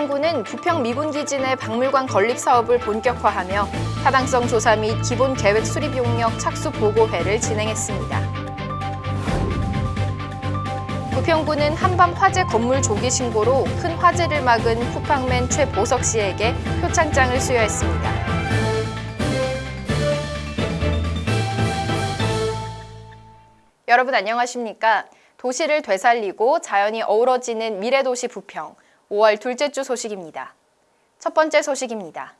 부평구는 부평 미군기지 내 박물관 건립 사업을 본격화하며 타당성 조사 및 기본 계획 수립 용역 착수 보고회를 진행했습니다. 부평구는 한밤 화재 건물 조기 신고로 큰 화재를 막은 쿠팡맨 최보석 씨에게 표창장을 수여했습니다. 여러분 안녕하십니까? 도시를 되살리고 자연이 어우러지는 미래도시 부평 5월 둘째 주 소식입니다. 첫 번째 소식입니다.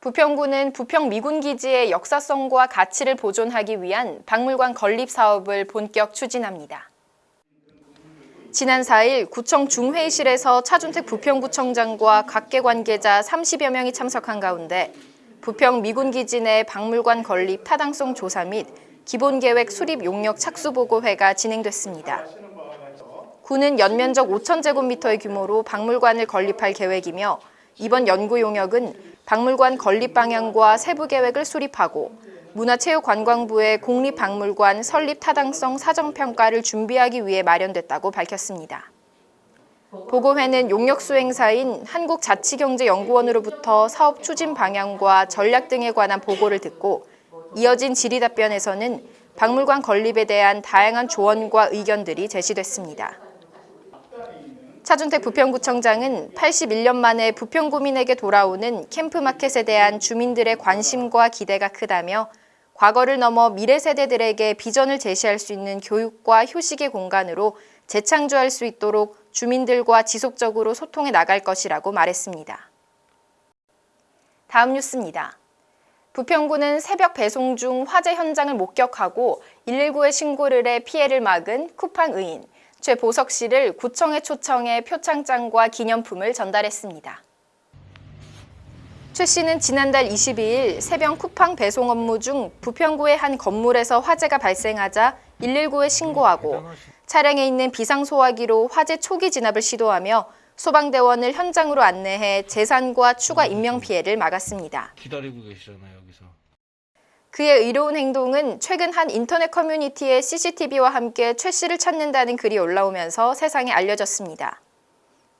부평구는 부평 미군기지의 역사성과 가치를 보존하기 위한 박물관 건립 사업을 본격 추진합니다. 지난 4일 구청 중회의실에서 차준택 부평구청장과 각계 관계자 30여 명이 참석한 가운데 부평 미군기지 내 박물관 건립 타당성 조사 및 기본계획 수립 용역 착수보고회가 진행됐습니다. 구는 연면적 5,000제곱미터의 규모로 박물관을 건립할 계획이며 이번 연구 용역은 박물관 건립 방향과 세부 계획을 수립하고 문화체육관광부의 국립박물관 설립 타당성 사정평가를 준비하기 위해 마련됐다고 밝혔습니다. 보고회는 용역 수행사인 한국자치경제연구원으로부터 사업 추진 방향과 전략 등에 관한 보고를 듣고 이어진 질의답변에서는 박물관 건립에 대한 다양한 조언과 의견들이 제시됐습니다. 차준택 부평구청장은 81년 만에 부평구민에게 돌아오는 캠프마켓에 대한 주민들의 관심과 기대가 크다며 과거를 넘어 미래 세대들에게 비전을 제시할 수 있는 교육과 휴식의 공간으로 재창조할 수 있도록 주민들과 지속적으로 소통해 나갈 것이라고 말했습니다. 다음 뉴스입니다. 부평구는 새벽 배송 중 화재 현장을 목격하고 119에 신고를 해 피해를 막은 쿠팡 의인 최보석 씨를 구청에 초청해 표창장과 기념품을 전달했습니다. 최 씨는 지난달 22일 새벽 쿠팡 배송 업무 중 부평구의 한 건물에서 화재가 발생하자 119에 신고하고 차량에 있는 비상소화기로 화재 초기 진압을 시도하며 소방대원을 현장으로 안내해 재산과 추가 인명피해를 막았습니다. 기다리고 계시잖아요 여기서 그의 의로운 행동은 최근 한 인터넷 커뮤니티에 CCTV와 함께 최 씨를 찾는다는 글이 올라오면서 세상에 알려졌습니다.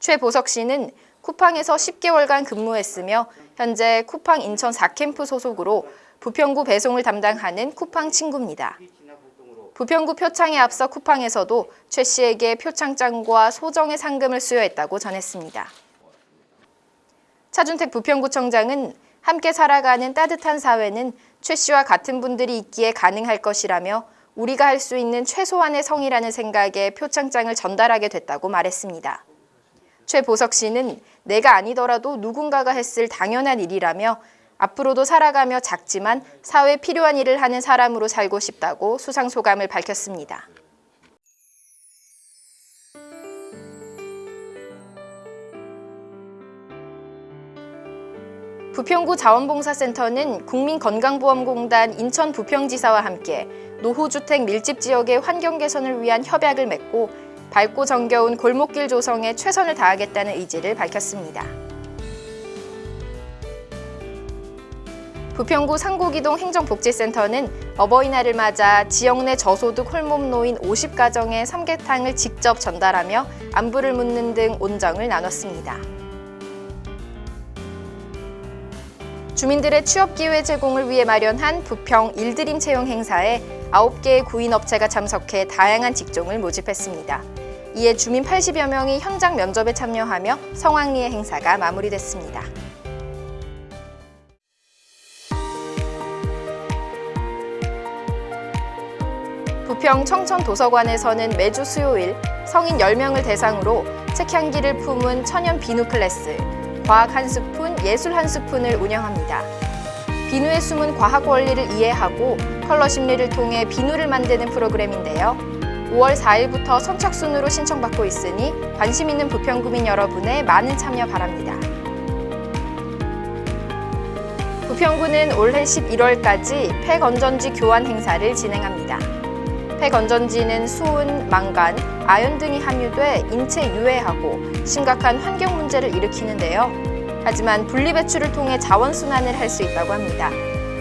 최 보석 씨는 쿠팡에서 10개월간 근무했으며 현재 쿠팡 인천 4캠프 소속으로 부평구 배송을 담당하는 쿠팡 친구입니다. 부평구 표창에 앞서 쿠팡에서도 최 씨에게 표창장과 소정의 상금을 수여했다고 전했습니다. 차준택 부평구청장은 함께 살아가는 따뜻한 사회는 최 씨와 같은 분들이 있기에 가능할 것이라며 우리가 할 수 있는 최소한의 성이라는 생각에 표창장을 전달하게 됐다고 말했습니다. 최 보석 씨는 내가 아니더라도 누군가가 했을 당연한 일이라며 앞으로도 살아가며 작지만 사회에 필요한 일을 하는 사람으로 살고 싶다고 수상 소감을 밝혔습니다. 부평구 자원봉사센터는 국민건강보험공단 인천 부평지사와 함께 노후주택 밀집 지역의 환경 개선을 위한 협약을 맺고 밝고 정겨운 골목길 조성에 최선을 다하겠다는 의지를 밝혔습니다. 부평구 상고기동 행정복지센터는 어버이날을 맞아 지역 내 저소득 홀몸노인 50가정에 삼계탕을 직접 전달하며 안부를 묻는 등 온정을 나눴습니다. 주민들의 취업기회 제공을 위해 마련한 부평 일드림 채용 행사에 9개의 구인업체가 참석해 다양한 직종을 모집했습니다. 이에 주민 80여 명이 현장 면접에 참여하며 성황리의 행사가 마무리됐습니다. 부평 청천도서관에서는 매주 수요일 성인 10명을 대상으로 책 향기를 품은 천연 비누 클래스, 과학 한 스푼, 예술 한 스푼을 운영합니다. 비누의 숨은 과학 원리를 이해하고 컬러 심리를 통해 비누를 만드는 프로그램인데요. 5월 4일부터 선착순으로 신청받고 있으니 관심 있는 부평구민 여러분의 많은 참여 바랍니다. 부평구는 올해 11월까지 폐건전지 교환 행사를 진행합니다. 폐건전지는 수은, 망간, 아연 등이 함유돼 인체 유해하고 심각한 환경 문제를 일으키는데요. 하지만 분리배출을 통해 자원순환을 할 수 있다고 합니다.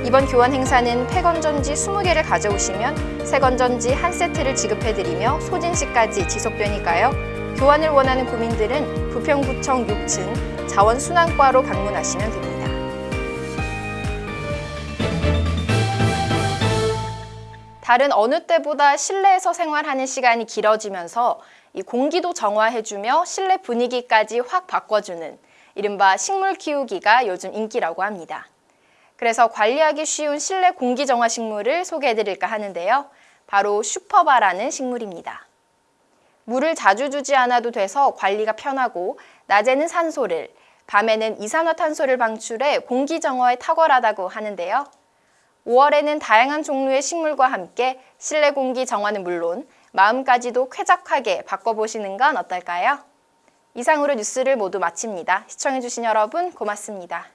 이번 교환 행사는 폐건전지 20개를 가져오시면 새건전지 한 세트를 지급해드리며 소진시까지 지속되니까요. 교환을 원하는 구민들은 부평구청 6층 자원순환과로 방문하시면 됩니다. 다른 어느 때보다 실내에서 생활하는 시간이 길어지면서 이 공기도 정화해주며 실내 분위기까지 확 바꿔주는 이른바 식물 키우기가 요즘 인기라고 합니다. 그래서 관리하기 쉬운 실내 공기 정화 식물을 소개해드릴까 하는데요. 바로 슈퍼바라는 식물입니다. 물을 자주 주지 않아도 돼서 관리가 편하고 낮에는 산소를, 밤에는 이산화탄소를 방출해 공기 정화에 탁월하다고 하는데요. 5월에는 다양한 종류의 식물과 함께 실내 공기 정화는 물론 마음까지도 쾌적하게 바꿔보시는 건 어떨까요? 이상으로 뉴스를 모두 마칩니다. 시청해주신 여러분 고맙습니다.